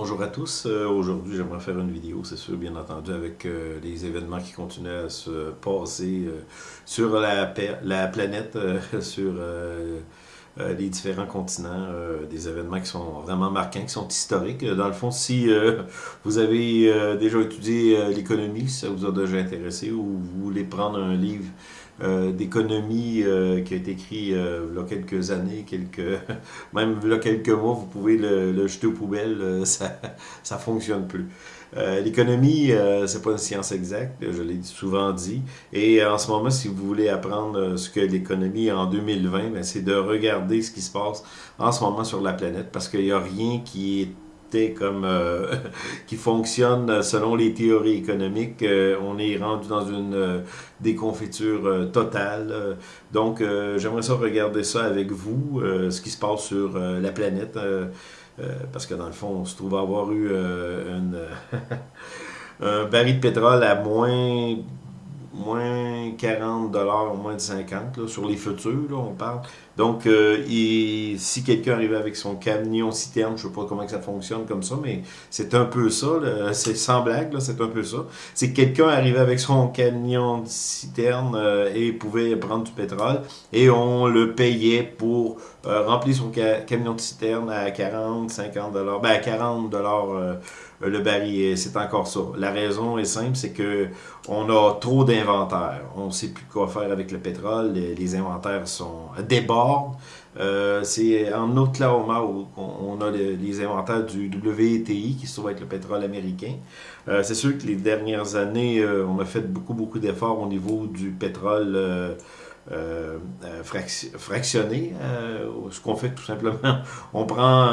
Bonjour à tous. Euh, aujourd'hui, j'aimerais faire une vidéo, c'est sûr, bien entendu, avec euh, les événements qui continuent à se passer euh, sur la, la planète, sur les différents continents, des événements qui sont vraiment marquants, qui sont historiques. Dans le fond, si vous avez déjà étudié l'économie, si ça vous a déjà intéressé, ou vous voulez prendre un livre d'économie euh, qui a été écrit euh, il y a quelques années, quelques, même il y a quelques mois, vous pouvez le, jeter aux poubelles, ça ne fonctionne plus. L'économie, c'est pas une science exacte, je l'ai souvent dit. Et en ce moment, si vous voulez apprendre ce que l'économie en 2020, ben, c'est de regarder ce qui se passe en ce moment sur la planète, parce qu'il n'y a rien qui est comme euh, qui fonctionne selon les théories économiques. Euh, on est rendu dans une euh, déconfiture totale. donc, j'aimerais ça regarder ça avec vous, ce qui se passe sur la planète, parce que dans le fond, on se trouve avoir eu un baril de pétrole à moins moins 40 dollars, moins de 50 sur les futurs, là, on parle. Donc, euh, si quelqu'un arrive avec son camion citerne, je ne sais pas comment ça fonctionne comme ça, mais c'est un peu ça, c'est sans blague, c'est un peu ça. C'est que quelqu'un arrivait avec son camion citerne euh, et pouvait prendre du pétrole et on le payait pour euh, remplir son camion de citerne à 40, 50 dollars, ben à 40 dollars le baril. C'est encore ça. La raison est simple, c'est que on a trop d'inventaires. On ne sait plus quoi faire avec le pétrole. Les, inventaires sont euh, c'est en Oklahoma où on a les inventaires du WTI, qui se trouve être le pétrole américain. Euh, c'est sûr que les dernières années, euh, on a fait beaucoup, beaucoup d'efforts au niveau du pétrole fractionné. ce qu'on fait tout simplement, on prend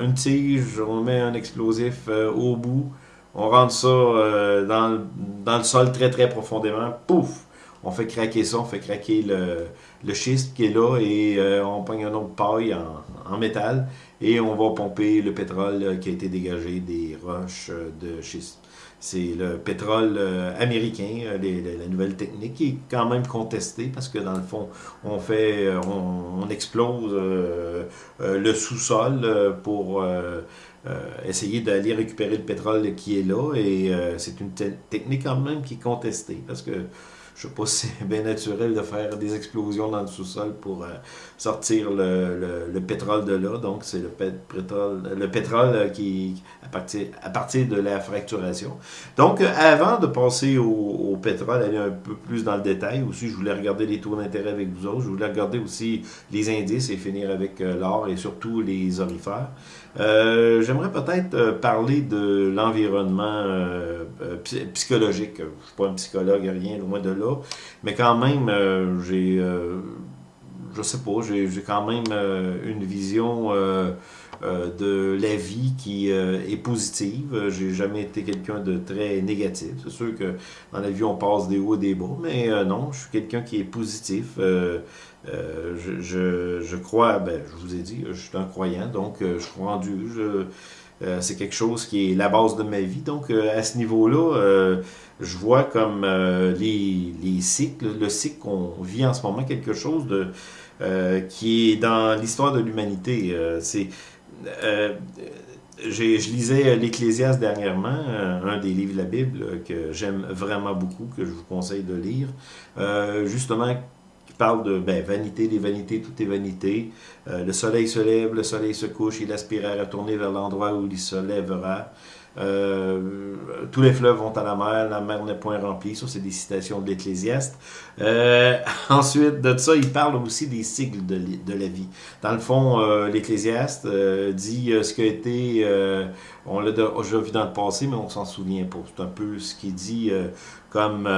une tige, on met un explosif au bout, on rentre ça dans, dans le sol très, très profondément, pouf! on fait craquer ça, on fait craquer le, le schiste qui est là et euh, on pogne un autre paille en, métal et on va pomper le pétrole euh, qui a été dégagé des roches euh, de schiste. C'est le pétrole américain, la nouvelle technique qui est quand même contestée parce que dans le fond, on fait, on, explose le sous-sol pour essayer d'aller récupérer le pétrole qui est là et c'est une technique quand même qui est contestée parce que je sais pas si c'est bien naturel de faire des explosions dans le sous-sol pour euh, sortir le, le, pétrole de là. Donc, c'est le pétrole, le pétrole euh, qui à partir, à partir de la fracturation. Donc, euh, avant de passer au, pétrole, aller un peu plus dans le détail, aussi, je voulais regarder les taux d'intérêt avec vous autres. Je voulais regarder aussi les indices et finir avec l'or et surtout les orifères. J'aimerais peut-être parler de l'environnement psychologique. Je ne suis pas un psychologue, rien, loin de là. Mais quand même, euh, j'ai, euh, je sais pas, j'ai quand même euh, une vision de la vie qui est positive. J'ai jamais été quelqu'un de très négatif. C'est sûr que dans la vie, on passe des hauts et des bas, mais non, je suis quelqu'un qui est positif. Je, crois, ben, je vous ai dit, je suis un croyant, donc je crois en Dieu. c'est quelque chose qui est la base de ma vie. Donc, à ce niveau-là, je vois comme euh, les, les, cycles, le cycle qu'on vit en ce moment, quelque chose de euh, qui est dans l'histoire de l'humanité. Euh, je lisais l'Ecclésiaste dernièrement, un des livres de la Bible que j'aime vraiment beaucoup, que je vous conseille de lire, justement qui parle de ben, vanité, des vanités, tout est vanité. le soleil se lève, le soleil se couche, il aspire à retourner vers l'endroit où il se lèvera. Euh, tous les fleuves vont à la mer, la mer n'est point remplie. Ça, c'est des citations de l'Ecclésiaste. Euh, ensuite de ça, il parle aussi des cycles de, la vie. Dans le fond, euh, l'Ecclésiaste dit ce qui a été, on l'a déjà vu dans le passé, mais on s'en souvient pas. C'est un peu ce qu'il dit comme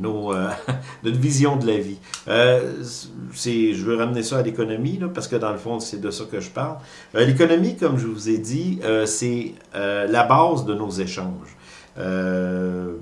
nos, notre vision de la vie. je veux ramener ça à l'économie, parce que dans le fond, c'est de ça que je parle. l'économie, comme je vous ai dit, c'est la base de nos échanges. Euh,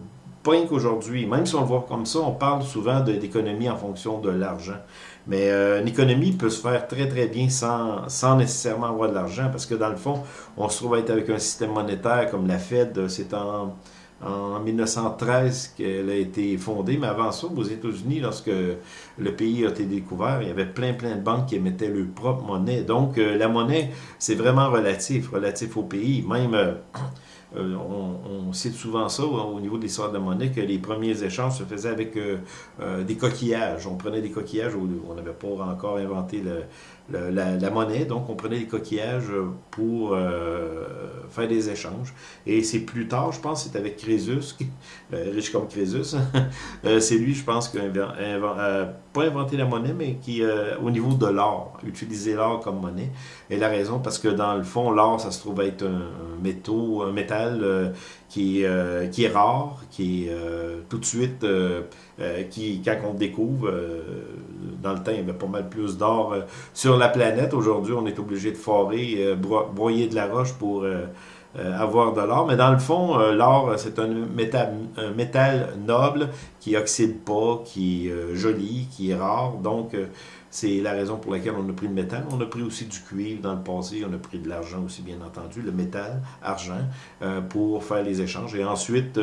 pas qu'aujourd'hui, même si on le voit comme ça, on parle souvent d'économie en fonction de l'argent. Mais euh, une économie peut se faire très très bien sans, sans nécessairement avoir de l'argent, parce que dans le fond, on se trouve à être avec un système monétaire comme la Fed, c'est en en 1913 qu'elle a été fondée, mais avant ça, aux États-Unis, lorsque le pays a été découvert, il y avait plein, plein de banques qui émettaient leur propre monnaie. Donc, euh, la monnaie, c'est vraiment relatif, relatif au pays. Même, euh, euh, on, cite souvent ça au niveau de l'histoire de monnaie, que les premiers échanges se faisaient avec des coquillages. On prenait des coquillages, on n'avait pas encore inventé le, la, monnaie. Donc, on prenait des coquillages pour euh, faire des échanges. Et c'est plus tard, je pense, c'est avec Crésus, euh, riche comme Crésus. Euh, c'est lui, je pense, qui a pas inventé la monnaie, mais qui, au niveau de l'or, utilisé l'or comme monnaie. Et la raison, parce que dans le fond, l'or, ça se trouve être un, métaux, un métal qui, qui est rare, qui est tout de suite, qui, quand on découvre, dans le temps, il y avait pas mal plus d'or sur la planète. Aujourd'hui, on est obligé de forer, euh, broyer de la roche pour euh, euh, avoir de l'or. Mais dans le fond, l'or, c'est un métal, un métal noble qui oxyde pas, qui est joli, qui est rare. Donc, c'est la raison pour laquelle on a pris le métal. On a pris aussi du cuivre dans le passé. On a pris de l'argent aussi, bien entendu, le métal, argent, pour faire les échanges. Et ensuite,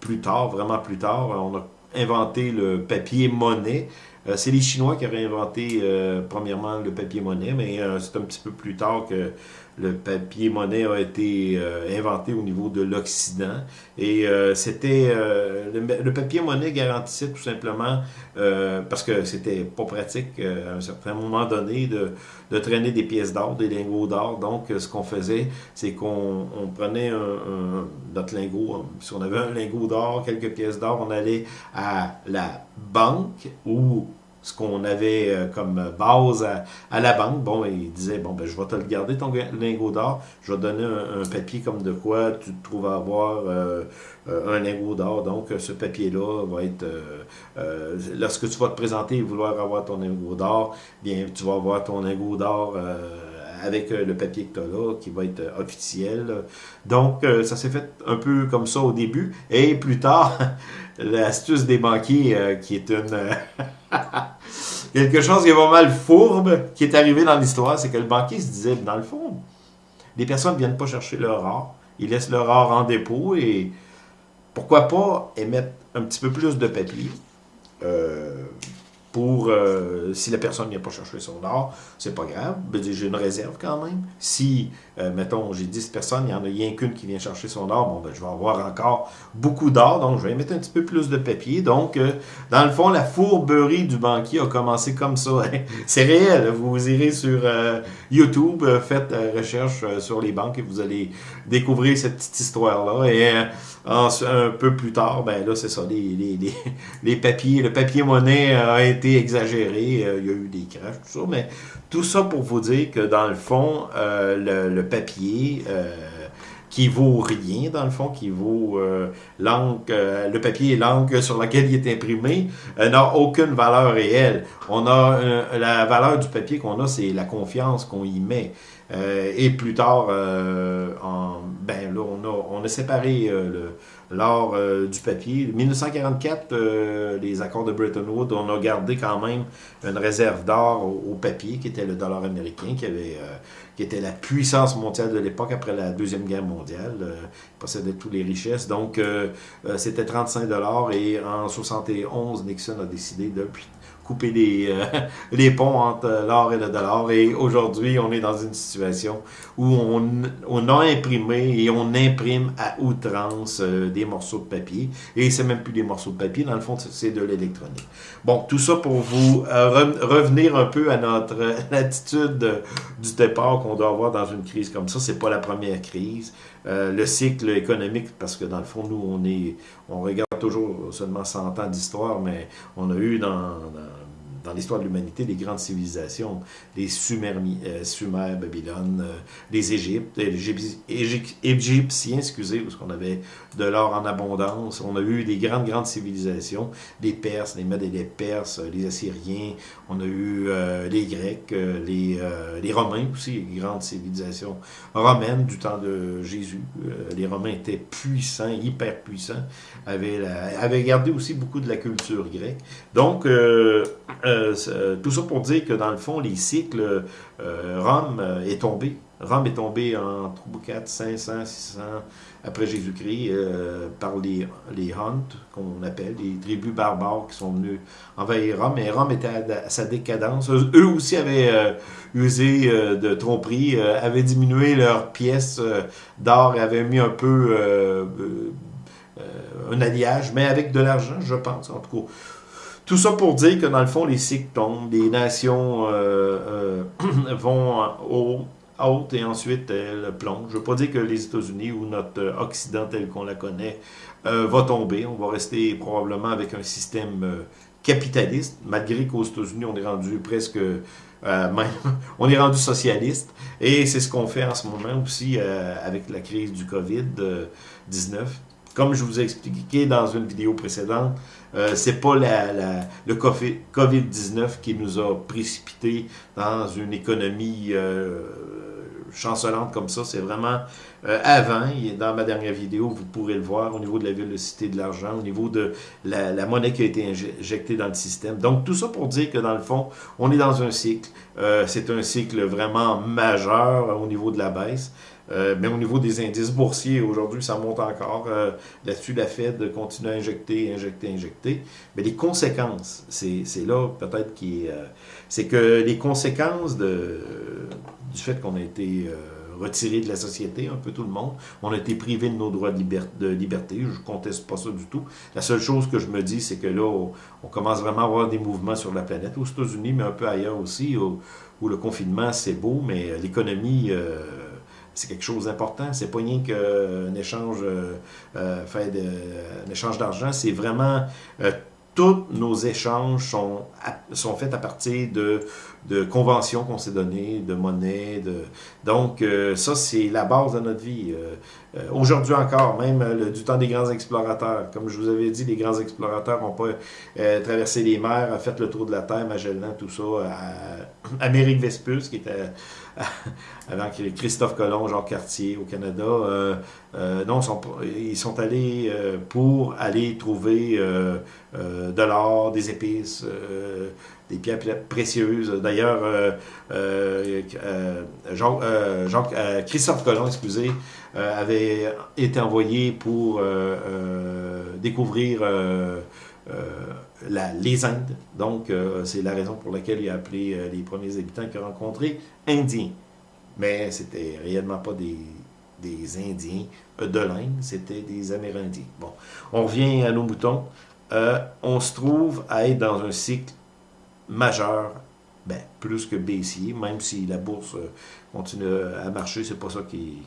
plus tard, vraiment plus tard, on a inventé le papier monnaie. Euh, c'est les Chinois qui auraient inventé euh, premièrement le papier monnaie, mais euh, c'est un petit peu plus tard que le papier monnaie a été inventé au niveau de l'Occident. Et c'était le, papier monnaie garantissait tout simplement, parce que c'était pas pratique à un certain moment donné de, de traîner des pièces d'or, des lingots d'or. Donc ce qu'on faisait, c'est qu'on prenait un, notre lingot, si on avait un lingot d'or, quelques pièces d'or, on allait à la banque ou ce qu'on avait euh, comme base à, la banque. Bon, il disait, bon, ben, je vais te le garder, ton lingot d'or. Je vais te donner un, papier comme de quoi tu te trouves à avoir euh, euh, un lingot d'or. Donc, ce papier-là va être... lorsque tu vas te présenter et vouloir avoir ton lingot d'or, bien, tu vas avoir ton lingot d'or avec le papier que tu as là, qui va être officiel. Donc, ça s'est fait un peu comme ça au début. Et plus tard, l'astuce des banquiers, qui est une... Quelque chose qui est mal fourbe qui est arrivé dans l'histoire, c'est que le banquier se disait, dans le fond, les personnes ne viennent pas chercher leur or, ils laissent leur or en dépôt et pourquoi pas émettre un petit peu plus de papier euh, pour, euh, si la personne ne vient pas chercher son or, c'est pas grave, j'ai une réserve quand même. Si, euh, mettons, j'ai 10 personnes, il n'y en a rien qu'une qui vient chercher son or, bon, ben, je vais avoir encore beaucoup d'or, donc je vais mettre un petit peu plus de papier. Donc, euh, dans le fond, la fourberie du banquier a commencé comme ça. C'est réel, vous irez sur YouTube, faites recherche sur les banques et vous allez découvrir cette petite histoire-là. Et un peu plus tard, ben là, c'est ça, les, les, les, papiers, le papier-monnaie a été exagéré, euh, il y a eu des crashs, tout ça, mais tout ça pour vous dire que dans le fond, euh, le, papier euh, qui vaut rien, dans le fond, qui vaut l'encre, le papier et l'encre sur laquelle il est imprimé, n'a aucune valeur réelle. On a la valeur du papier qu'on a, c'est la confiance qu'on y met. Et plus tard, en, ben là, on a, on a séparé le l'or euh, du papier. 1944, euh, les accords de Bretton Woods, on a gardé quand même une réserve d'or au, papier, qui était le dollar américain, qui, avait, euh, qui était la puissance mondiale de l'époque après la Deuxième Guerre mondiale. il possédait toutes les richesses. Donc, c'était 35 dollars et en 71, Nixon a décidé de couper les, euh, ponts entre l'or et le dollar. Et aujourd'hui, on est dans une situation où on, a imprimé et on imprime à outrance euh, des morceaux de papier. Et c'est même plus des morceaux de papier, dans le fond, c'est de l'électronique. Bon, tout ça pour vous euh, revenir un peu à notre attitude du départ qu'on doit avoir dans une crise comme ça. C'est pas la première crise. le cycle économique, parce que dans le fond, nous, on est, on regarde toujours seulement 100 ans d'histoire, mais on a eu dans l'histoire de l'humanité, les grandes civilisations, les Sumer, euh, Sumer Babylone, euh, les Égyptes, Égyptiens, excusez, parce qu'on avait de l'or en abondance. On a eu des grandes, grandes civilisations, les Perses, les Mèdes et les Perses, les Assyriens, on a eu euh, les Grecs, les, les Romains aussi, les grandes civilisations romaines du temps de Jésus. les Romains étaient puissants, hyper puissants, avaient, avaient gardé aussi beaucoup de la culture grecque. Donc, tout ça pour dire que dans le fond, les cycles, Rome est tombé. Rome est tombé en 4, 500, 600 après Jésus-Christ par les, les qu'on appelle, les tribus barbares qui sont venus envahir Rome. Et Rome était à, sa décadence. Eux aussi avaient usé de tromperie, avaient diminué leurs pièces d'or avaient mis un peu un alliage, mais avec de l'argent, je pense, en tout cas. Tout ça pour dire que dans le fond, les cycles tombent, les nations euh, euh, vont au haute et ensuite elles plongent. Je ne veux pas dire que les États-Unis ou notre Occident tel qu'on la connaît euh, va tomber. On va rester probablement avec un système capitaliste, malgré qu'aux États-Unis, on est rendu presque... même, on est rendu socialiste. Et c'est ce qu'on fait en ce moment aussi avec la crise du COVID-19. Comme je vous ai expliqué dans une vidéo précédente, euh, c'est pas le COVID-19 qui nous a précipité dans une économie euh, chancelante comme ça. C'est vraiment euh, avant, dans ma dernière vidéo, vous pourrez le voir, au niveau de la ville de l'argent, au niveau de la, monnaie qui a été injectée dans le système. Donc, tout ça pour dire que, dans le fond, on est dans un cycle. c'est un cycle vraiment majeur au niveau de la baisse. Euh, mais au niveau des indices boursiers, aujourd'hui, ça monte encore. Euh, là-dessus, la Fed continue à injecter, injecter, injecter. Mais les conséquences, c'est là peut-être qui euh, c'est que les conséquences du fait qu'on a été retiré de la société, un peu tout le monde, on a été privé de nos droits de, liberté. Je ne conteste pas ça du tout. La seule chose que je me dis, c'est que là, on, commence vraiment à avoir des mouvements sur la planète, aux États-Unis, mais un peu ailleurs aussi, où le confinement, c'est beau, mais l'économie c'est quelque chose d'important. C'est pas rien qu'un échange euh, euh, fait de, un échange d'argent, c'est vraiment euh, tous nos échanges sont, sont faits à partir de, de conventions qu'on s'est données, de monnaie. De... Donc, ça, c'est la base de notre vie. Aujourd'hui encore, même du temps des grands explorateurs. Comme je vous avais dit, les grands explorateurs n'ont pas traversé les mers, fait le tour de la Terre, Magellan, tout ça, à Amérique Vespuce, qui était avant Christophe Colomb, Jean Cartier au Canada. Euh, euh, non, ils sont allés euh, pour aller trouver de l'or, des épices, des pierres précieuses. D'ailleurs, Jean, Christophe Colomb, avait été envoyé pour découvrir les Indes. Donc, c'est la raison pour laquelle il a appelé les premiers habitants qu'il a rencontrés Indiens. Mais c'était réellement pas des, des Indiens de l'Inde, c'était des Amérindiens. Bon, on revient à nos moutons. Euh, on se trouve à être dans un cycle majeur, ben, plus que baissier, même si la bourse euh, continue à marcher, c'est pas ça qui,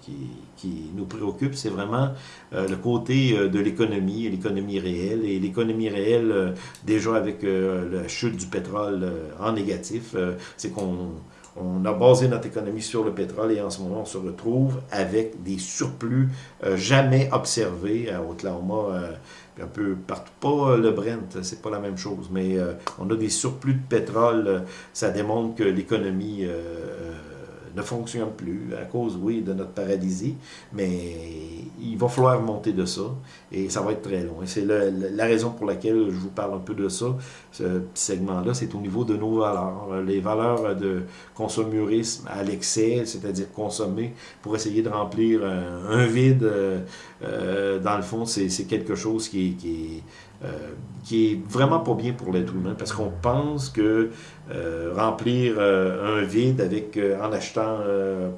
qui, nous préoccupe, c'est vraiment euh, le côté de l'économie, l'économie réelle, et l'économie réelle, déjà avec la chute du pétrole en négatif, c'est qu'on on a basé notre économie sur le pétrole et en ce moment, on se retrouve avec des surplus euh, jamais observés à Oklahoma, euh, un peu partout. Pas le Brent, c'est pas la même chose, mais euh, on a des surplus de pétrole. ça démontre que l'économie ne fonctionne plus à cause, oui, de notre paralysie, mais il va falloir monter de ça et ça va être très long. Et c'est la raison pour laquelle je vous parle un peu de ça, ce petit segment-là, c'est au niveau de nos valeurs. Les valeurs de consommurisme à l'excès, c'est-à-dire consommer pour essayer de remplir un, vide, euh, euh, dans le fond, c'est quelque chose qui, qui euh, qui est vraiment pas bien pour l'être humain parce qu'on pense que euh, remplir euh, un vide avec en achetant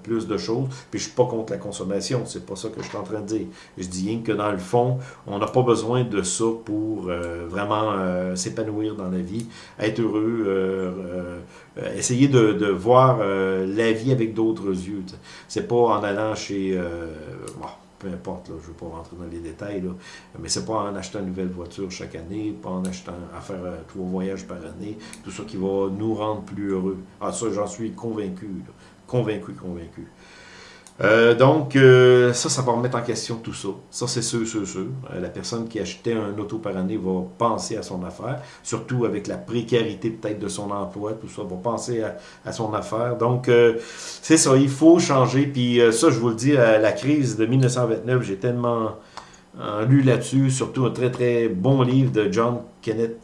plus de choses, puis je suis pas contre la consommation, c'est pas ça que je suis en train de dire. Je dis rien que dans le fond, on n'a pas besoin de ça pour vraiment s'épanouir dans la vie, être heureux, essayer de, de voir la vie avec d'autres yeux. C'est pas en allant chez peu importe, là, je ne veux pas rentrer dans les détails, là, mais c'est pas en achetant une nouvelle voiture chaque année, pas en achetant à faire euh, trois voyages par année, tout ça qui va nous rendre plus heureux. Ah ça, j'en suis convaincu, convaincu, convaincu. Euh, donc, euh, ça, ça va remettre en question tout ça. Ça, c'est sûr, sûr, sûr. Euh, la personne qui achetait un auto par année va penser à son affaire, surtout avec la précarité peut-être de son emploi, tout ça, va penser à, son affaire. Donc, c'est ça, il faut changer. Puis ça, je vous le dis, la crise de 1929, j'ai tellement lu là-dessus, surtout un très, très bon livre de John Kenneth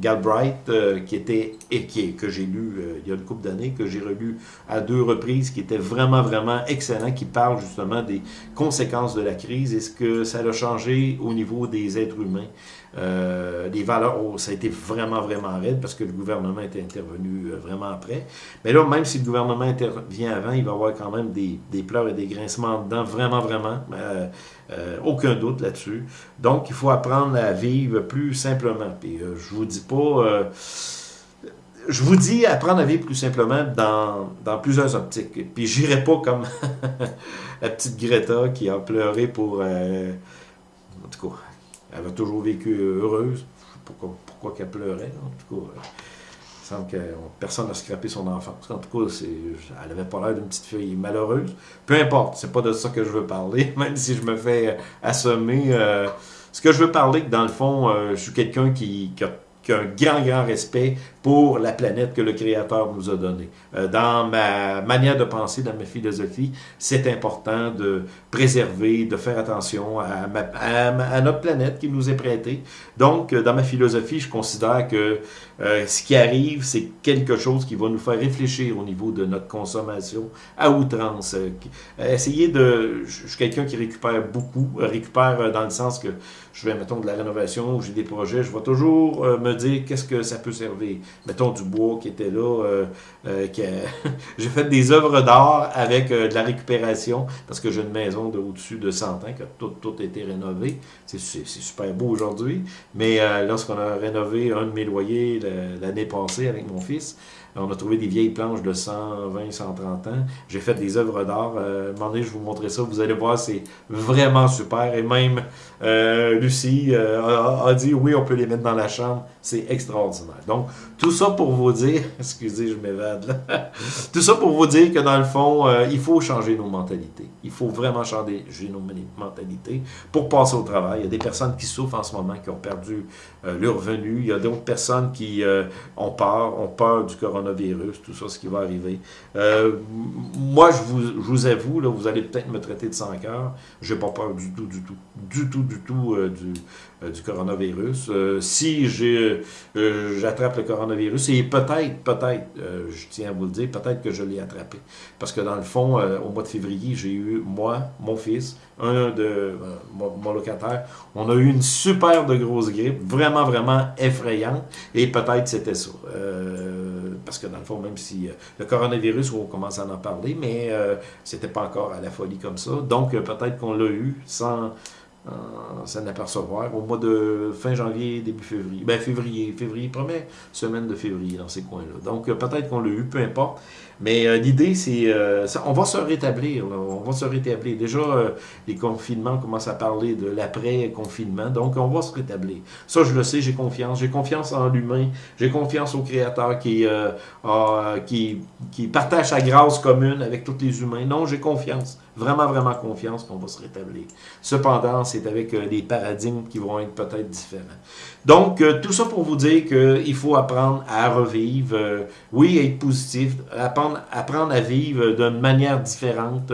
Galbraith, qui était, et qui, que j'ai lu il y a une couple d'années, que j'ai relu à deux reprises, qui était vraiment, vraiment excellent, qui parle justement des conséquences de la crise et ce que ça a changé au niveau des êtres humains. Euh, les valeurs, oh, ça a été vraiment, vraiment raide parce que le gouvernement était intervenu euh, vraiment après. Mais là, même si le gouvernement intervient avant, il va y avoir quand même des, des pleurs et des grincements dedans, vraiment, vraiment. Euh, aucun doute là-dessus. Donc, il faut apprendre à vivre plus simplement. Puis, je vous dis pas je vous dis apprendre à vivre plus simplement dans, dans plusieurs optiques. Puis j'irai pas comme la petite Greta qui a pleuré pour... en tout cas, elle a toujours vécu heureuse. Pas pourquoi, qu'elle pleurait. En tout cas, il semble que personne n'a scrappé son enfance. En tout cas, elle n'avait pas l'air d'une petite fille malheureuse. Peu importe, c'est pas de ça que je veux parler, même si je me fais assommer. Euh, ce que je veux parler, dans le fond, euh, je suis quelqu'un qui, qui a un grand, grand respect pour la planète que le Créateur nous a donnée. Euh, dans ma manière de penser, dans ma philosophie, c'est important de préserver, de faire attention à, notre planète qui nous est prêtée. Donc, euh, dans ma philosophie, je considère que euh, ce qui arrive, c'est quelque chose qui va nous faire réfléchir au niveau de notre consommation à outrance. essayer de... Je suis quelqu'un qui récupère beaucoup, récupère dans le sens que je vais, mettons, de la rénovation, j'ai des projets, je vais toujours me dire qu'est-ce que ça peut servir. Mettons du bois qui était là. Euh, euh, j'ai fait des œuvres d'art avec euh, de la récupération parce que j'ai une maison de au-dessus de 100 ans qui a tout, tout été rénové. C'est super beau aujourd'hui. Mais lorsqu'on a rénové un de mes loyers l'année passée avec mon fils, on a trouvé des vieilles planches de 120, 130 ans. J'ai fait des œuvres d'art. Euh, je vais vous montrer ça. Vous allez voir, c'est vraiment super. Et même euh, Lucie euh, a, dit oui, on peut les mettre dans la chambre. C'est extraordinaire. Donc, tout ça pour vous dire, excusez, je m'évade là. tout ça pour vous dire que dans le fond, euh, il faut changer nos mentalités. Il faut vraiment changer nos mentalités pour passer au travail. Il y a des personnes qui souffrent en ce moment, qui ont perdu leur revenu. Il y a d'autres personnes qui ont peur, ont peur du coronavirus tout ça, ce qui va arriver. Moi, je vous, je vous avoue, là, vous allez peut-être me traiter de sans cœur. Je n'ai pas peur du tout, du tout, du tout, du tout euh, du, euh, du coronavirus. si j'attrape le coronavirus, et peut-être, peut-être, je tiens à vous le dire, peut-être que je l'ai attrapé. Parce que dans le fond, au mois de février, j'ai eu, moi, mon fils, un de mon, locataire, on a eu une super de grosse grippe, vraiment, vraiment effrayante, et peut-être c'était ça parce que dans le fond, même si euh, le coronavirus, on commence à en parler, mais euh, c'était pas encore à la folie comme ça. Donc, euh, peut-être qu'on l'a eu sans s'en apercevoir au mois de fin janvier, début février. Ben, février, février, première semaine de février dans ces coins-là. Donc, peut-être qu'on l'a eu, peu importe. Mais euh, l'idée, c'est, euh, on va se rétablir, on va se rétablir. Déjà, euh, les confinements commencent à parler de l'après-confinement, donc on va se rétablir. Ça, je le sais, j'ai confiance. J'ai confiance en l'humain, j'ai confiance au Créateur qui, qui, qui partage sa grâce commune avec tous les humains. Non, j'ai confiance, vraiment, vraiment confiance qu'on va se rétablir. Cependant, c'est avec des paradigmes qui vont être peut-être différents. Donc, tout ça pour vous dire qu'il faut apprendre à revivre, oui, être positif, apprendre apprendre, à vivre d'une manière différente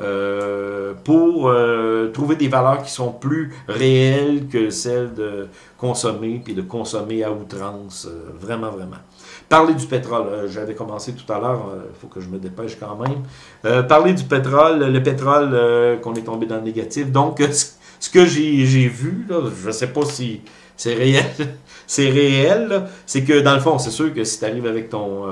euh, pour euh, trouver des valeurs qui sont plus réelles que celles de consommer, puis de consommer à outrance, euh, vraiment, vraiment. Parler du pétrole, j'avais commencé tout à l'heure, il faut que je me dépêche quand même. parler du pétrole, le pétrole qu'on est tombé dans le négatif. Donc, ce que j'ai vu, je ne sais pas si c'est réel, c'est réel, c'est que dans le fond, c'est sûr que si tu arrives avec ton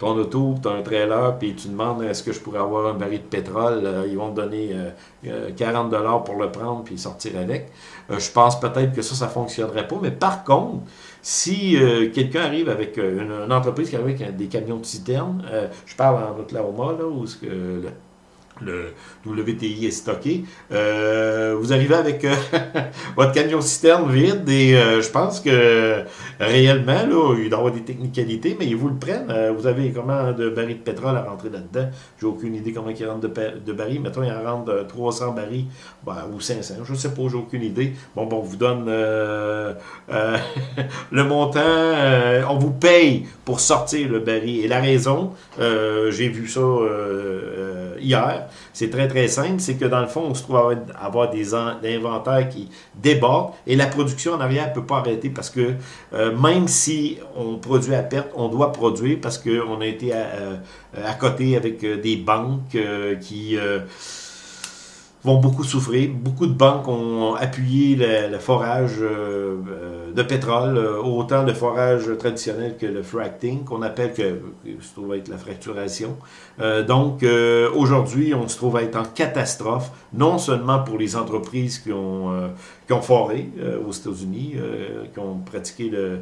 ton auto, tu as un trailer, puis tu demandes est-ce que je pourrais avoir un baril de pétrole, euh, ils vont te donner 40 euh, euh, dollars pour le prendre puis sortir avec. je pense peut-être que ça, ça fonctionnerait pas, mais par contre, si quelqu'un arrive avec une, entreprise qui arrive avec des camions de citerne, je parle en Oklahoma, là, où ce que le WTI est stocké. Euh, vous arrivez avec euh, votre camion citerne vide et euh, je pense que réellement, là, il doit y avoir des technicalités, mais ils vous le prennent. vous avez comment de barils de pétrole à rentrer là-dedans? J'ai aucune idée comment il rentre de, barils. Mettons, il en rentre 300 barils ben, ou 500, je ne sais pas, j'ai aucune idée. Bon, bon, on vous donne le montant, on vous paye pour sortir le baril. Et la raison, j'ai vu ça hier. C'est très, très simple. C'est que dans le fond, on se trouve à avoir des, inventaires qui débordent et la production en arrière ne peut pas arrêter parce que euh, même si on produit à perte, on doit produire parce qu'on a été à, à, côté avec des banques qui vont beaucoup souffrir. Beaucoup de banques ont appuyé le, forage euh, euh, de pétrole, euh, autant le forage traditionnel que le fracking, qu'on appelle que se trouve être la fracturation. donc, aujourd'hui, on se trouve à être en catastrophe, non seulement pour les entreprises qui ont, qui ont foré aux États-Unis, qui ont pratiqué le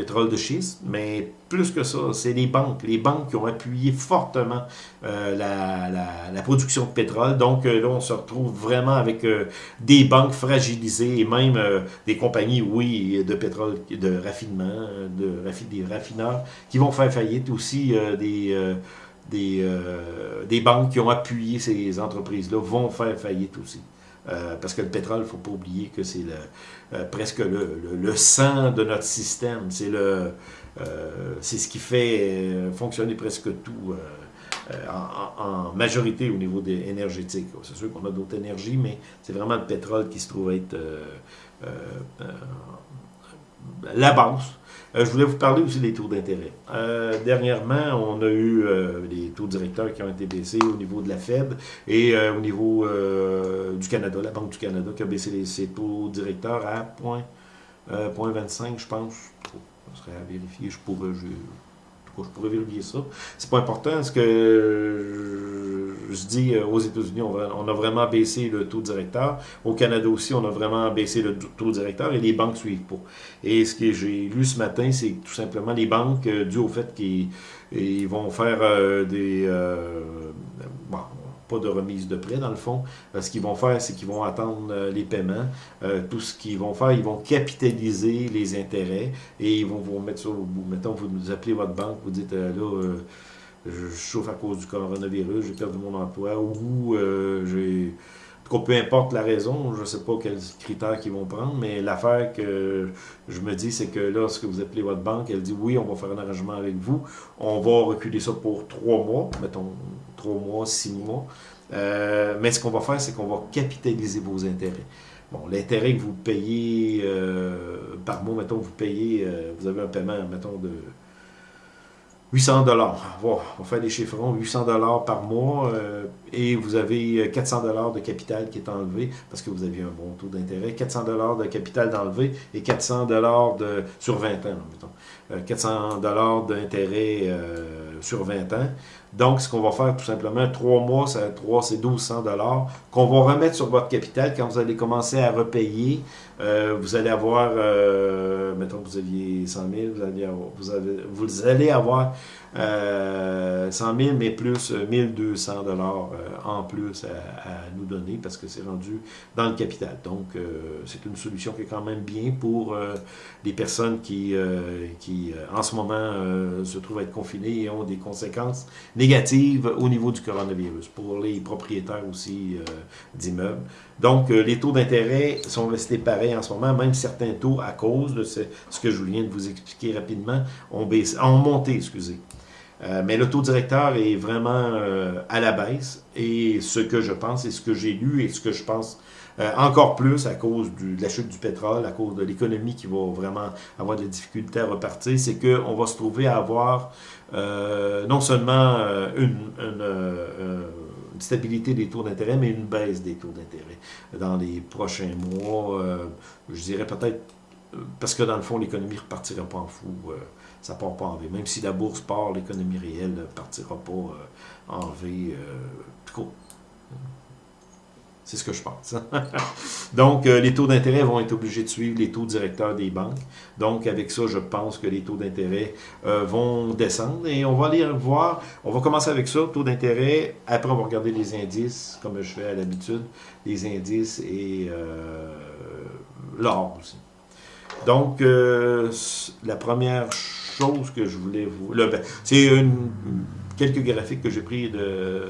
pétrole de schiste, mais plus que ça, c'est les banques. Les banques qui ont appuyé fortement euh, la, production de pétrole. Donc euh, là, on se retrouve vraiment avec euh, des banques fragilisées et même des compagnies, oui, de pétrole, de raffinement, de des raffineurs qui vont faire faillite aussi des... des, des banques qui ont appuyé ces entreprises-là vont faire faillite aussi. Euh, parce que le pétrole, il ne faut pas oublier que c'est euh, presque le, sang de notre système. C'est euh, ce qui fait fonctionner presque tout en, majorité au niveau des énergétique. C'est sûr qu'on a d'autres énergies, mais c'est vraiment le pétrole qui se trouve être la base euh, je voulais vous parler aussi des taux d'intérêt. Euh, dernièrement, on a eu euh, les taux directeurs qui ont été baissés au niveau de la Fed et au niveau du Canada, la Banque du Canada qui a baissé ses taux directeurs à 0.25, je pense. Ce serait à vérifier, je pourrais, je, je pourrais vérifier ça. C'est pas important, ce que je euh, aux États-Unis, on, a vraiment baissé le taux directeur. Au Canada aussi, on a vraiment baissé le taux directeur et les banques ne suivent pas. Et ce que j'ai lu ce matin, c'est tout simplement les banques, euh, dû au fait qu'ils vont faire euh, des... bon, pas de remise de prêt dans le fond. ce qu'ils vont faire, c'est qu'ils vont attendre les paiements. tout ce qu'ils vont faire, ils vont capitaliser les intérêts et ils vont vous mettre sur. Mettons, vous appelez votre banque, vous dites là, je chauffe à cause du coronavirus, j'ai perdu mon emploi, ou euh, j'ai... peu importe la raison, je ne sais pas quels critères qu'ils vont prendre, mais l'affaire que je me dis, c'est que lorsque vous appelez votre banque, elle dit oui, on va faire un arrangement avec vous, on va reculer ça pour trois mois, mettons trois mois, six mois, euh, mais ce qu'on va faire, c'est qu'on va capitaliser vos intérêts. Bon, l'intérêt que vous payez euh, par mois, mettons, vous payez, vous avez un paiement, mettons, de 800 dollars. On va faire des chiffrons, 800 dollars par mois euh, et vous avez 400 dollars de capital qui est enlevé parce que vous aviez un bon taux d'intérêt. 400 dollars de capital d'enlevé et 400 dollars de sur 20 ans, mettons. 400 euh, dollars d'intérêt euh, sur 20 ans. Donc, ce qu'on va faire tout simplement, 3 mois, ça, 3, c'est 1200 dollars qu'on va remettre sur votre capital quand vous allez commencer à repayer. vous allez avoir, mettons que vous aviez 100 000, vous allez avez, vous allez avoir euh, 100 000, mais plus 1200 euh, dollars euh, en plus à, nous donner parce que c'est rendu dans le capital. Donc, euh, c'est une solution qui est quand même bien pour les personnes qui, qui en ce moment, se trouvent à être confinées et ont des conséquences négatives au niveau du coronavirus, pour les propriétaires aussi d'immeubles. Donc, les taux d'intérêt sont restés pareils en ce moment, même certains taux, à cause de ce, que je viens de vous expliquer rapidement, ont, baissé, ont monté, excusez. Euh, mais le taux directeur est vraiment euh, à la baisse. Et ce que je pense, et ce que j'ai lu, et ce que je pense euh, encore plus à cause de la chute du pétrole, à cause de l'économie qui va vraiment avoir des difficultés à repartir, c'est qu'on va se trouver à avoir non seulement une, stabilité des taux d'intérêt, mais une baisse des taux d'intérêt dans les prochains mois. je dirais peut-être, parce que dans le fond, l'économie ne repartira pas en fou ça part pas en V. Même si la bourse part, l'économie réelle ne partira pas euh, en V. Euh, c'est ce que je pense. Donc, euh, les taux d'intérêt vont être obligés de suivre les taux directeurs des banques. Donc, avec ça, je pense que les taux d'intérêt vont descendre. Et on va aller voir, on va commencer avec ça, taux d'intérêt. Après, on va regarder les indices, comme je fais à l'habitude, les indices et l'or aussi. Donc, la première chose que je voulais vous... Ben, c'est quelques graphiques que j'ai pris de,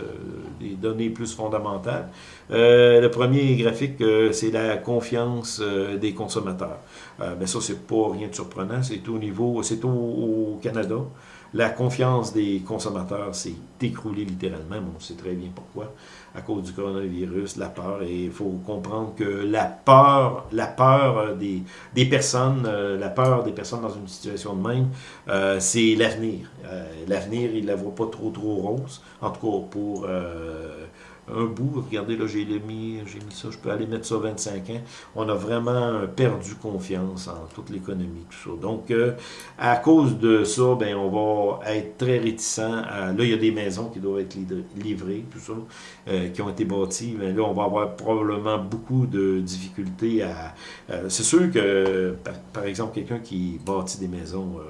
des données plus fondamentales. Euh, le premier graphique, euh, c'est la confiance euh, des consommateurs. ben ça, c'est pas rien de surprenant. C'est au niveau, c'est au, Canada. La confiance des consommateurs s'est écroulée littéralement. On sait très bien pourquoi. À cause du coronavirus, la peur. Et il faut comprendre que la peur, la peur des, des personnes, euh, la peur des personnes dans une situation de même, euh, c'est l'avenir. Euh, l'avenir, ils ne la voient pas trop, trop rose. En tout cas, pour un bout. Regardez, là, j'ai mis, mis ça, je peux aller mettre ça 25 ans. On a vraiment perdu confiance en toute l'économie, tout ça. Donc, euh, à cause de ça, ben, on va être très réticent. là, il y a des maisons qui doivent être livrées, tout ça, euh, qui ont été bâties. Mais là, on va avoir probablement beaucoup de difficultés à... Euh, c'est sûr que, par, exemple, quelqu'un qui bâtit des maisons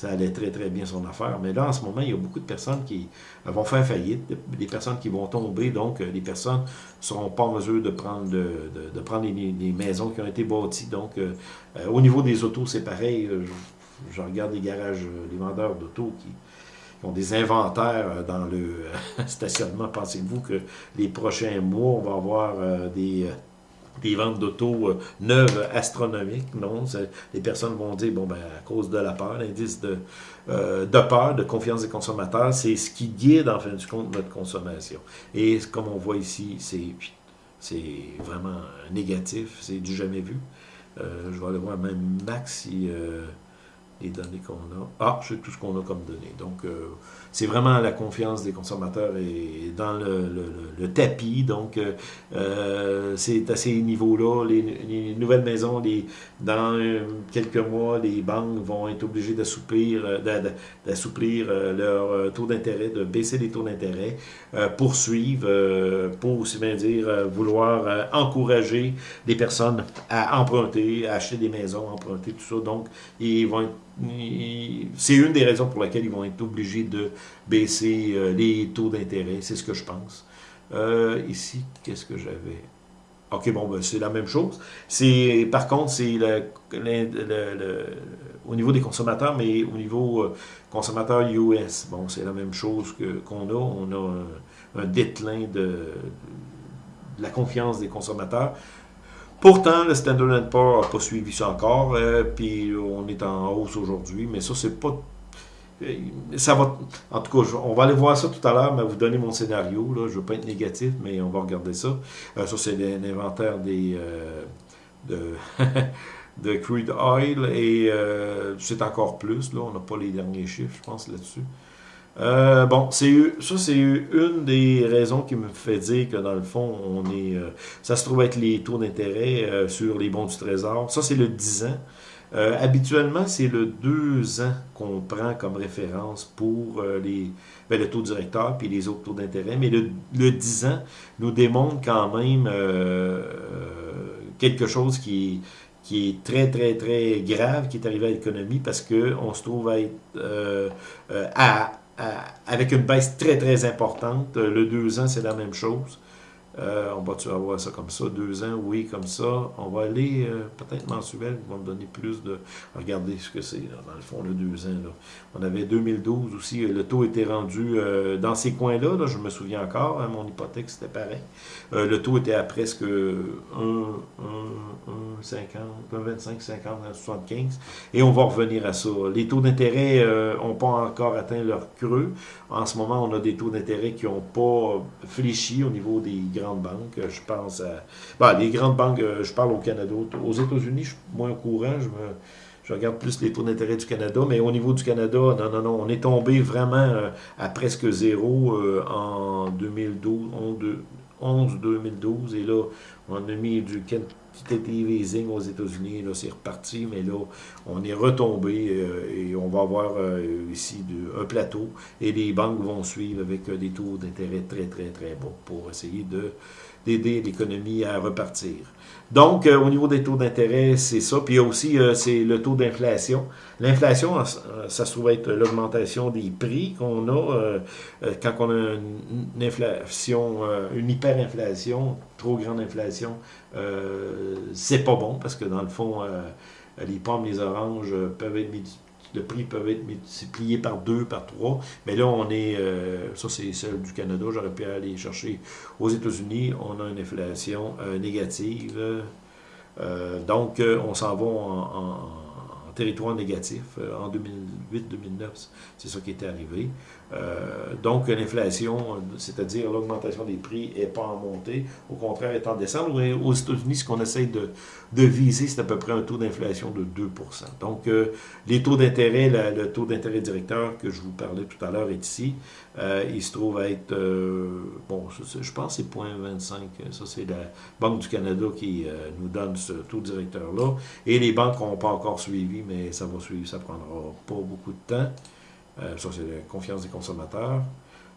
ça allait très, très bien son affaire. Mais là, en ce moment, il y a beaucoup de personnes qui vont faire faillite, des personnes qui vont tomber. Donc, euh, les personnes ne seront pas en mesure de prendre, de, prendre les, maisons qui ont été bâties. Donc, euh, euh, au niveau des autos, c'est pareil. Je, regarde les garages, les vendeurs d'autos qui, ont des inventaires dans le stationnement. Pensez-vous que les prochains mois, on va avoir des des ventes d'auto euh, neuves astronomiques. Non, les personnes vont dire, bon, ben, à cause de la peur, l'indice de, euh, de peur, de confiance des consommateurs, c'est ce qui guide, en fin de compte, notre consommation. Et comme on voit ici, c'est vraiment négatif, c'est du jamais vu. Euh, je vais aller voir même Max si les données qu'on a. Ah, c'est tout ce qu'on a comme données. Donc, c'est vraiment la confiance des consommateurs et dans le, tapis. Donc, euh, euh, c'est à ces niveaux-là. Les, nouvelles maisons, dans euh, quelques mois, les banques vont être obligées d'assouplir d'assouplir leur taux d'intérêt, de baisser les taux d'intérêt, poursuivre, pour aussi bien dire, vouloir encourager les personnes à emprunter, à acheter des maisons, emprunter, tout ça. Donc, ils vont c'est une des raisons pour lesquelles ils vont être obligés de baisser euh, les taux d'intérêt, c'est ce que je pense. Euh, ici, qu'est-ce que j'avais? OK, bon, ben, c'est la même chose. Par contre, c'est au niveau des consommateurs, mais au niveau euh, consommateur US, bon, c'est la même chose qu'on a. On a un, déclin de, de, la confiance des consommateurs. Pourtant, le Standard Poor's n'a pas suivi ça encore, puis on est en hausse aujourd'hui, mais ça, c'est pas ça va, en tout cas, on va aller voir ça tout à l'heure, mais vous donner mon scénario. Je ne veux pas être négatif, mais on va regarder ça. Euh, ça, c'est l'inventaire des euh, de, de crude oil et euh, c'est encore plus. Là, on n'a pas les derniers chiffres, je pense, là-dessus. bon, ça, c'est une des raisons qui me fait dire que dans le fond, on est, ça se trouve être les taux d'intérêt sur les bons du Trésor. Ça, c'est le 10 ans. Euh, habituellement, c'est le 2 ans qu'on prend comme référence pour euh, les, ben, le taux directeur puis les autres taux d'intérêt, mais le, le, 10 ans nous démontre quand même euh, quelque chose qui, qui est très, très, très grave qui est arrivé à l'économie parce qu'on se trouve à être à, avec une baisse très, très importante. Le 2 ans, c'est la même chose. Euh, on va-tu avoir ça comme ça? Deux ans, oui, comme ça. On va aller euh, peut-être mensuel, qui va me donner plus de... Regardez ce que c'est, dans le fond, le deux ans. Là. On avait 2012 aussi, euh, le taux était rendu dans ces coins-là, là, je me souviens encore, hein, mon hypothèque, c'était pareil. le taux était à presque 1, 50, 25, 50, 75. Et on va revenir à ça. Les taux d'intérêt n'ont pas encore atteint leur creux. En ce moment, on a des taux d'intérêt qui n'ont pas fléchi au niveau des grandes banques. Je pense à... Ben, les grandes banques, euh, je parle au Canada. Aux États-Unis, je suis moins au courant. Je, me, je regarde plus les taux d'intérêt du Canada. Mais au niveau du Canada, non, non, non. On est tombé vraiment euh, à presque zéro euh, en 2012, 11-2012. Et là, on a mis du quantitative easing aux États-Unis. Là, c'est reparti. Mais là, on est retombé et on va avoir ici un plateau. Et les banques vont suivre avec des taux d'intérêt très, très, très bas pour essayer de d'aider l'économie à repartir. Donc, euh, au niveau des taux d'intérêt, c'est ça. Puis il y a aussi euh, c'est le taux d'inflation. L'inflation, euh, ça se trouve être l'augmentation des prix qu'on a quand on a une, inflation, une hyperinflation, trop grande inflation. c'est pas bon parce que dans le fond, les pommes, les oranges peuvent être le prix peut être multiplié par deux, par trois. Mais là, on est, euh, ça c'est celle du Canada, j'aurais pu aller chercher aux États-Unis, on a une inflation euh, négative. Euh, donc, on s'en va en, territoire négatif. en 2008-2009, c'est ça qui était arrivé. Donc, l'inflation, c'est-à-dire l'augmentation des prix, n'est pas en montée. Au contraire, est en descente. Aux États-Unis, ce qu'on essaye de, viser, c'est à peu près un taux d'inflation de 2 Donc, les taux d'intérêt, le taux d'intérêt directeur que je vous parlais tout à l'heure est ici. il se trouve à être, bon, je, pense que c'est 0.25. Ça, c'est la Banque du Canada qui nous donne ce taux directeur-là. Et les banques n'ont pas encore suivi, mais ça va suivre, ça prendra pas beaucoup de temps. Euh, ça, c'est la confiance des consommateurs.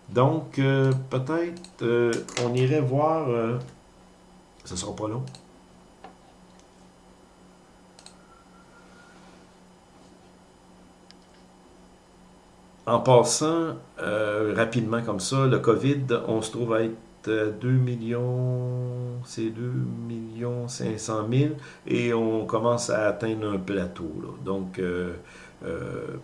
Donc, euh, peut-être, euh, on irait voir... ce ne sera pas long. En passant rapidement comme ça, le COVID, on se trouve à être 2 millions, c'est 2 millions 500 000 et on commence à atteindre un plateau. Donc,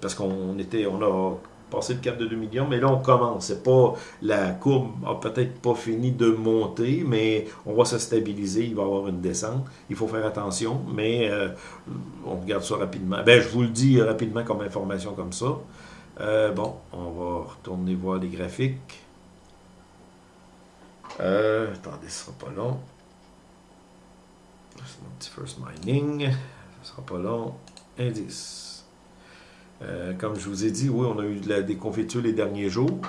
parce qu'on était, on a passé le cap de 2 millions, mais là on commence. C'est pas, la courbe a peut-être pas fini de monter, mais on va se stabiliser, il va y avoir une descente. Il faut faire attention, mais euh, on regarde ça rapidement. Ben, je vous le dis rapidement comme information comme ça. bon, on va retourner voir les graphiques. Euh, attendez, ce sera pas long. C'est mon petit first mining. Ce sera pas long. Indice. Euh, comme je vous ai dit, oui, on a eu de la déconfiture les derniers jours.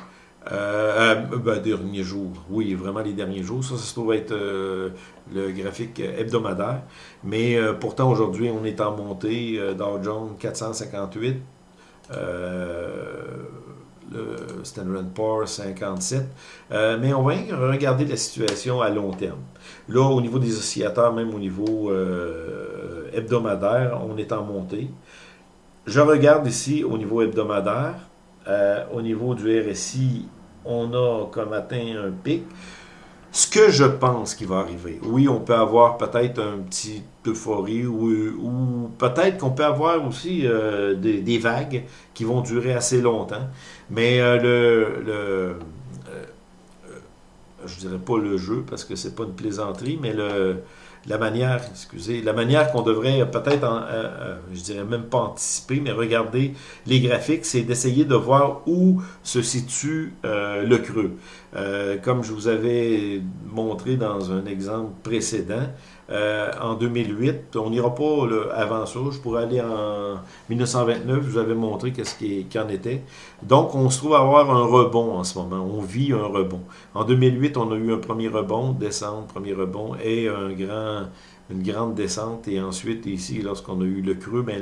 Euh, euh ben, derniers jours, oui, vraiment les derniers jours. Ça, ça se trouve être le graphique hebdomadaire. Mais pourtant, aujourd'hui, on est en montée. Dow Jones 458 le Standard Poor's 57. Euh, mais on va regarder la situation à long terme. Là, au niveau des oscillateurs, même au niveau hebdomadaire, on est en montée. Je regarde ici au niveau hebdomadaire. Euh, au niveau du RSI, on a comme atteint un pic. Ce que je pense qui va arriver, oui, on peut avoir peut-être un petit euphorie ou, peut-être qu'on peut avoir aussi euh, des, vagues qui vont durer assez longtemps. Mais euh, le, le je dirais pas le jeu parce que c'est pas une plaisanterie, mais le, la manière, excusez, la manière qu'on devrait peut-être, euh, euh, je dirais même pas anticiper, mais regarder les graphiques, c'est d'essayer de voir où se situe euh, le creux. comme je vous avais montré dans un exemple précédent, en 2008, on n'ira pas avant ça, je pourrais aller en 1929, je vous avais montré qu'est-ce qui, était. Donc, on se trouve avoir un rebond en ce moment, on vit un rebond. En 2008, on a eu un premier rebond, descente, premier rebond, et un grand une grande descente. Et ensuite, ici, lorsqu'on a eu le creux, ben,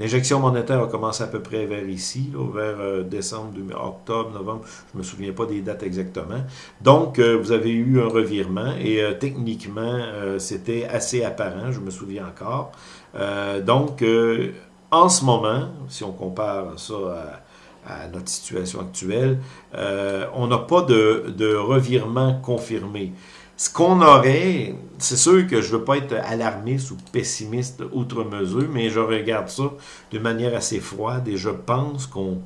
l'injection monétaire a commencé à peu près vers ici, vers euh, décembre, octobre, novembre. Je me souviens pas des dates exactement. Donc, euh, vous avez eu un revirement et euh, techniquement, c'était assez apparent, je me souviens encore. donc, en ce moment, si on compare ça à notre situation actuelle, on n'a pas de, de, revirement confirmé. Ce qu'on aurait, c'est sûr que je ne veux pas être alarmiste ou pessimiste outre mesure, mais je regarde ça de manière assez froide et je pense qu'on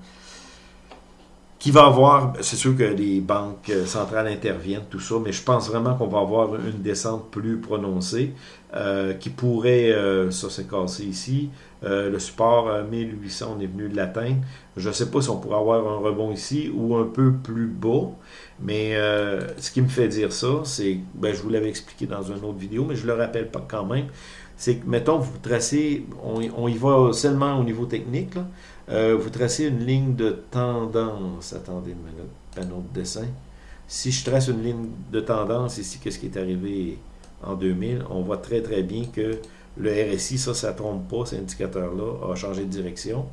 qu'il va avoir, c'est sûr que les banques centrales interviennent, tout ça, mais je pense vraiment qu'on va avoir une descente plus prononcée euh, qui pourrait, euh, ça s'est cassé ici, euh, le support 1800, on est venu de l'atteindre. Je ne sais pas si on pourrait avoir un rebond ici ou un peu plus bas, mais ce qui me fait dire ça, c'est, ben, je vous l'avais expliqué dans une autre vidéo, mais je le rappelle pas quand même, c'est que, mettons, vous tracez, on, y va seulement au niveau technique, vous tracez une ligne de tendance. Attendez une minute, un autre dessin. Si je trace une ligne de tendance ici, qu'est-ce qui est arrivé en 2000, on voit très très bien que le RSI, ça, ça ne trompe pas, cet indicateur-là, a changé de direction.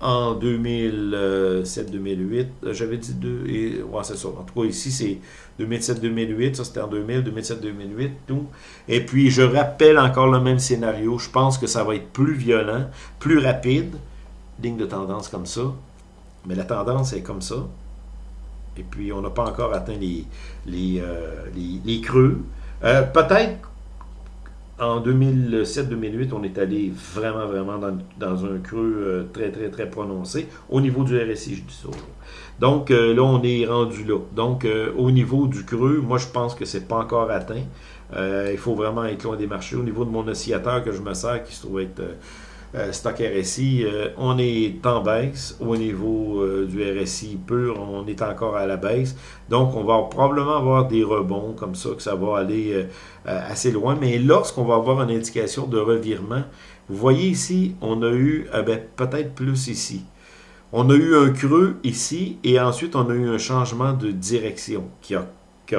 En 2007-2008, j'avais dit deux, et ouais, c'est ça. En tout cas, ici, c'est 2007-2008, ça c'était en 2000, 2007-2008, tout. Et puis, je rappelle encore le même scénario. Je pense que ça va être plus violent, plus rapide, ligne de tendance comme ça. Mais la tendance est comme ça. Et puis, on n'a pas encore atteint les, les, euh, les creux. Euh, peut-être en 2007-2008, on est allé vraiment, vraiment dans, un creux euh, très, très, très prononcé. Au niveau du RSI, je dis ça. Donc là, on est rendu là. Donc au niveau du creux, moi je pense que c'est pas encore atteint. il faut vraiment être loin des marchés. Au niveau de mon oscillateur que je me sers, qui se trouve être stock RSI, on est en baisse. Au niveau du RSI pur, on est encore à la baisse. Donc, on va probablement avoir des rebonds comme ça, que ça va aller assez loin. Mais lorsqu'on va avoir une indication de revirement, vous voyez ici, on a eu ben, peut-être plus ici. On a eu un creux ici et ensuite on a eu un changement de direction qui a,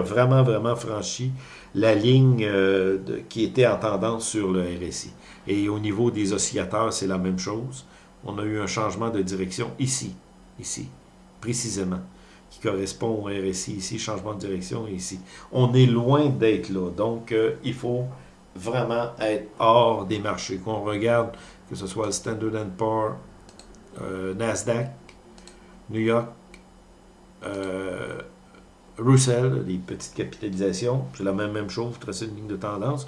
vraiment, vraiment franchi la ligne euh, qui était en tendance sur le RSI. Et au niveau des oscillateurs, c'est la même chose. On a eu un changement de direction ici, ici, précisément, qui correspond au RSI ici, changement de direction ici. On est loin d'être là. Donc, euh, il faut vraiment être hors des marchés. Qu'on regarde, que ce soit le Standard Poor's, euh, Nasdaq, New York, Russell, les petites capitalisations, c'est la même, même chose, tracer une ligne de tendance.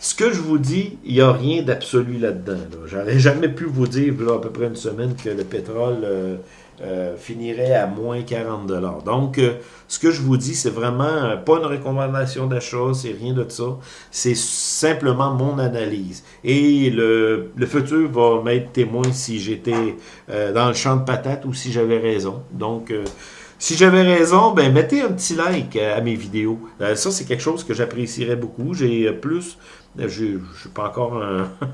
Ce que je vous dis, il n'y a rien d'absolu là-dedans. Là. J'aurais jamais pu vous dire, à peu près une semaine, que le pétrole euh, euh, finirait à moins 40 Donc, euh, ce que je vous dis, c'est vraiment pas une recommandation d'achat, c'est rien de ça. C'est simplement mon analyse. Et le, le futur va m'être témoin si j'étais dans le champ de patates ou si j'avais raison. Donc, si j'avais raison, ben mettez un petit like à mes vidéos. ça, c'est quelque chose que j'apprécierais beaucoup. J'ai plus je pas encore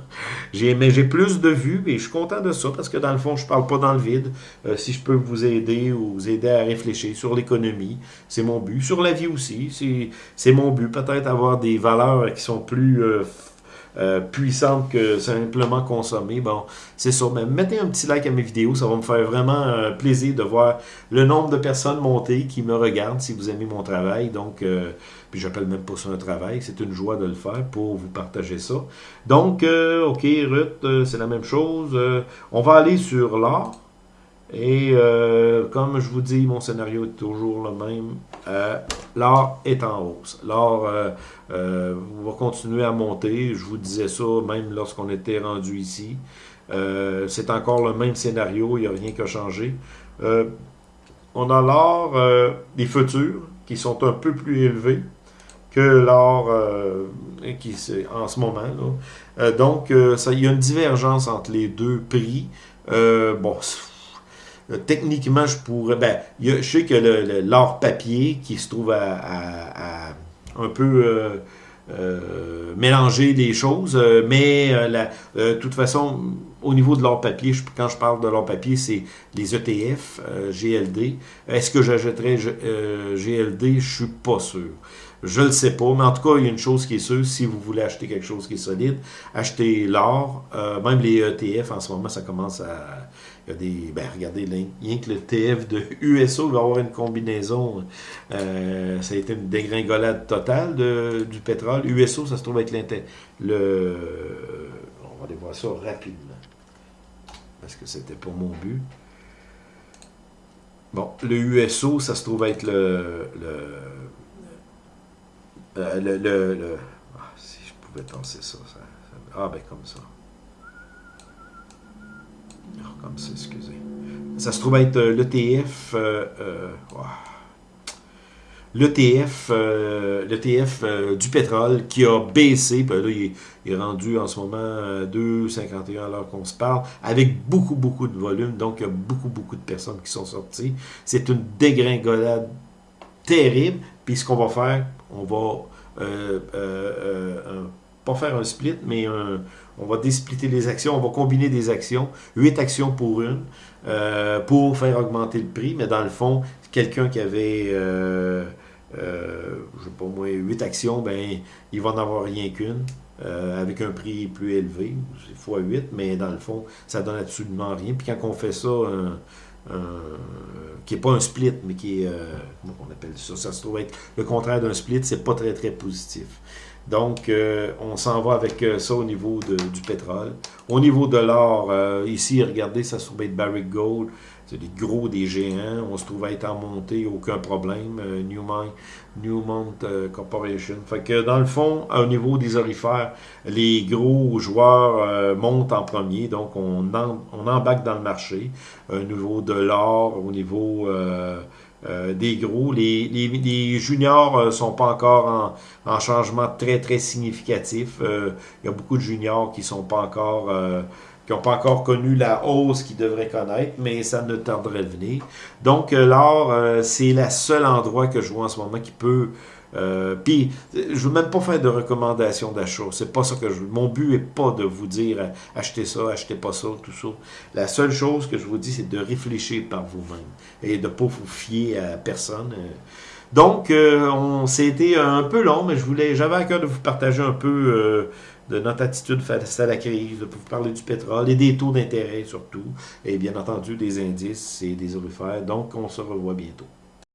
j'ai, mais j'ai plus de vues et je suis content de ça parce que dans le fond, je parle pas dans le vide. Euh, si je peux vous aider ou vous aider à réfléchir sur l'économie, c'est mon but. Sur la vie aussi, c'est, c'est mon but. Peut-être avoir des valeurs qui sont plus euh, euh, puissante que simplement consommer. Bon, c'est ça. Mais mettez un petit like à mes vidéos, ça va me faire vraiment euh, plaisir de voir le nombre de personnes monter qui me regardent si vous aimez mon travail. Donc, euh, puis j'appelle même pas ça un travail, c'est une joie de le faire pour vous partager ça. Donc, ok, Ruth, c'est la même chose. on va aller sur l'art. Et euh, comme je vous dis, mon scénario est toujours le même. Euh, l'or est en hausse. L'or euh, va continuer à monter. Je vous disais ça même lorsqu'on était rendu ici. C'est encore le même scénario, il n'y a rien qui a changé. on a l'or des futurs qui sont un peu plus élevés que l'or en ce moment. donc, il y a une divergence entre les deux prix. bon, techniquement, je pourrais... Ben, je sais que l'or papier qui se trouve à, un peu... Euh, euh, mélanger des choses, mais de toute façon, au niveau de l'or papier, quand je parle de l'or papier, c'est les ETF, GLD. Est-ce que j'achèterais GLD? Je suis pas sûr. Je le sais pas, mais en tout cas, il y a une chose qui est sûre, si vous voulez acheter quelque chose qui est solide, achetez l'or. même les ETF, en ce moment, ça commence à il y a des. Ben, regardez, rien que le TF de USO va avoir une combinaison. Euh, ça a été une dégringolade totale de, du pétrole. USO, ça se trouve être le. On va aller voir ça rapidement. Parce que c'était pour mon but. Bon, le USO, ça se trouve être le. Le. Euh, ah, si je pouvais penser ça, ça. Ah, ben, comme ça comme ça, excusez. Ça se trouve être euh, l'ETF. Euh, euh, L'ETF, euh, du pétrole qui a baissé, puis là, il est, rendu en ce moment à 2,51 alors qu'on se parle, avec beaucoup, beaucoup de volume, donc il y a beaucoup, beaucoup de personnes qui sont sorties. C'est une dégringolade terrible, puis ce qu'on va faire, on va pas faire un split, mais on va désplitter les actions, on va combiner des actions, 8 actions pour une, euh, pour faire augmenter le prix, mais dans le fond, quelqu'un qui avait, euh, euh, sais pas moi, 8 actions, ben, il va n'en avoir rien qu'une. avec un prix plus élevé, c'est fois 8, mais dans le fond, ça donne absolument rien. Puis quand on fait ça, qui n'est pas un split, mais qui est, comment on appelle ça, ça se trouve être le contraire d'un split, c'est pas très très positif. Donc, euh, on s'en va avec euh, ça au niveau du pétrole. Au niveau de l'or, euh, ici, regardez, ça se trouve être Barrick Gold. C'est des gros, des géants. On se trouve être en montée, aucun problème. Newmont, Newmont Corporation. Fait que, dans le fond, au niveau des orifères, les gros joueurs montent en premier. Donc, on, embarque dans le marché. Au niveau de l'or, au niveau... Euh, des gros. Les, juniors euh, sont pas encore en, changement très, très significatif. Euh, il y a beaucoup de juniors qui sont pas encore qui n'ont pas encore connu la hausse qu'ils devraient connaître, mais ça ne tarderait de venir. Donc, l'or, c'est le seul endroit que je vois en ce moment qui peut euh, puis, je veux même pas faire de recommandations d'achat. C'est pas ça que je veux. Mon but est pas de vous dire euh, achetez ça, achetez pas ça, tout ça. La seule chose que je vous dis, c'est de réfléchir par vous-même et de pas vous fier à personne. Euh. Donc, on c'était un peu long, mais je voulais, j'avais à cœur de vous partager un peu de notre attitude face à la crise, de vous parler du pétrole et des taux d'intérêt surtout, et bien entendu des indices et des orifères. Donc, on se revoit bientôt.